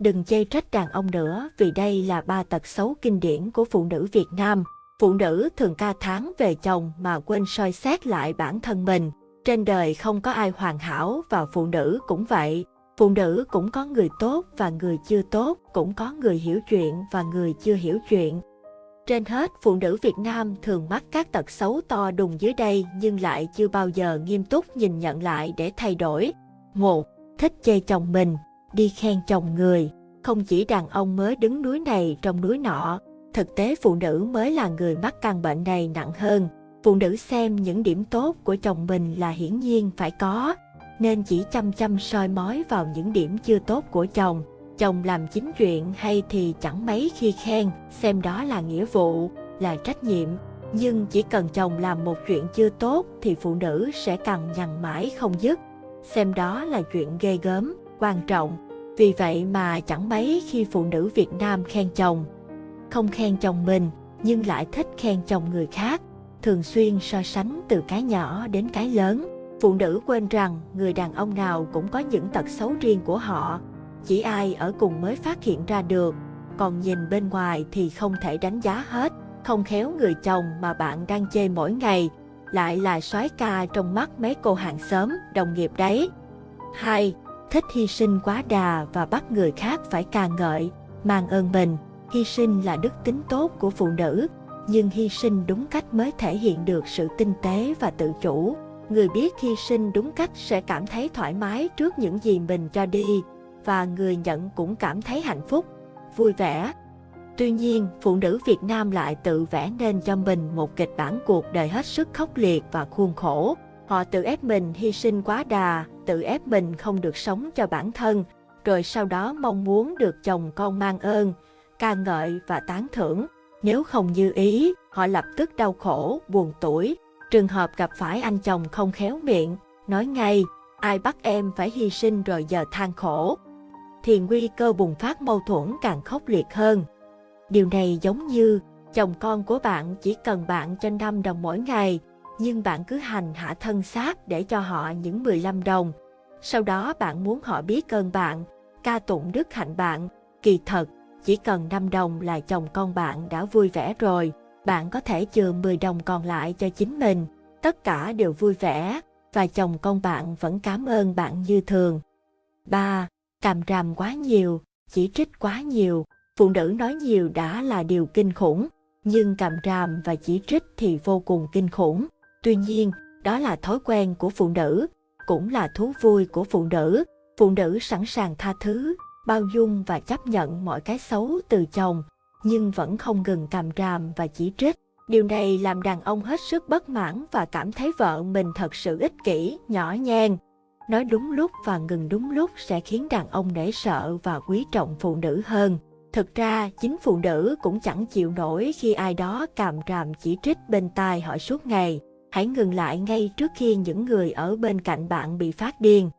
Đừng chê trách đàn ông nữa vì đây là ba tật xấu kinh điển của phụ nữ Việt Nam. Phụ nữ thường ca tháng về chồng mà quên soi xét lại bản thân mình. Trên đời không có ai hoàn hảo và phụ nữ cũng vậy. Phụ nữ cũng có người tốt và người chưa tốt, cũng có người hiểu chuyện và người chưa hiểu chuyện. Trên hết, phụ nữ Việt Nam thường mắc các tật xấu to đùng dưới đây nhưng lại chưa bao giờ nghiêm túc nhìn nhận lại để thay đổi. 1. Thích chê chồng mình, đi khen chồng người. Không chỉ đàn ông mới đứng núi này trong núi nọ, thực tế phụ nữ mới là người mắc căn bệnh này nặng hơn. Phụ nữ xem những điểm tốt của chồng mình là hiển nhiên phải có, nên chỉ chăm chăm soi mói vào những điểm chưa tốt của chồng. Chồng làm chính chuyện hay thì chẳng mấy khi khen, xem đó là nghĩa vụ, là trách nhiệm. Nhưng chỉ cần chồng làm một chuyện chưa tốt thì phụ nữ sẽ càng nhằn mãi không dứt. Xem đó là chuyện ghê gớm, quan trọng. Vì vậy mà chẳng mấy khi phụ nữ Việt Nam khen chồng. Không khen chồng mình, nhưng lại thích khen chồng người khác. Thường xuyên so sánh từ cái nhỏ đến cái lớn. Phụ nữ quên rằng người đàn ông nào cũng có những tật xấu riêng của họ. Chỉ ai ở cùng mới phát hiện ra được. Còn nhìn bên ngoài thì không thể đánh giá hết. Không khéo người chồng mà bạn đang chê mỗi ngày lại là soái ca trong mắt mấy cô hàng xóm, đồng nghiệp đấy. 2 thích hy sinh quá đà và bắt người khác phải ca ngợi, mang ơn mình. Hy sinh là đức tính tốt của phụ nữ, nhưng hy sinh đúng cách mới thể hiện được sự tinh tế và tự chủ. Người biết hy sinh đúng cách sẽ cảm thấy thoải mái trước những gì mình cho đi, và người nhận cũng cảm thấy hạnh phúc, vui vẻ. Tuy nhiên, phụ nữ Việt Nam lại tự vẽ nên cho mình một kịch bản cuộc đời hết sức khốc liệt và khuôn khổ. Họ tự ép mình hy sinh quá đà, tự ép mình không được sống cho bản thân, rồi sau đó mong muốn được chồng con mang ơn, ca ngợi và tán thưởng. Nếu không như ý, họ lập tức đau khổ, buồn tuổi. Trường hợp gặp phải anh chồng không khéo miệng, nói ngay, ai bắt em phải hy sinh rồi giờ than khổ. Thì nguy cơ bùng phát mâu thuẫn càng khốc liệt hơn. Điều này giống như chồng con của bạn chỉ cần bạn cho 5 đồng mỗi ngày, nhưng bạn cứ hành hạ thân xác để cho họ những 15 đồng. Sau đó bạn muốn họ biết ơn bạn, ca tụng đức hạnh bạn. Kỳ thật, chỉ cần 5 đồng là chồng con bạn đã vui vẻ rồi. Bạn có thể chừa 10 đồng còn lại cho chính mình. Tất cả đều vui vẻ và chồng con bạn vẫn cảm ơn bạn như thường. 3. Càm ràm quá nhiều, chỉ trích quá nhiều. Phụ nữ nói nhiều đã là điều kinh khủng, nhưng càm ràm và chỉ trích thì vô cùng kinh khủng. Tuy nhiên, đó là thói quen của phụ nữ, cũng là thú vui của phụ nữ. Phụ nữ sẵn sàng tha thứ, bao dung và chấp nhận mọi cái xấu từ chồng, nhưng vẫn không ngừng càm ràm và chỉ trích. Điều này làm đàn ông hết sức bất mãn và cảm thấy vợ mình thật sự ích kỷ, nhỏ nhen. Nói đúng lúc và ngừng đúng lúc sẽ khiến đàn ông nể sợ và quý trọng phụ nữ hơn. Thực ra, chính phụ nữ cũng chẳng chịu nổi khi ai đó càm ràm chỉ trích bên tai họ suốt ngày hãy ngừng lại ngay trước khi những người ở bên cạnh bạn bị phát điên.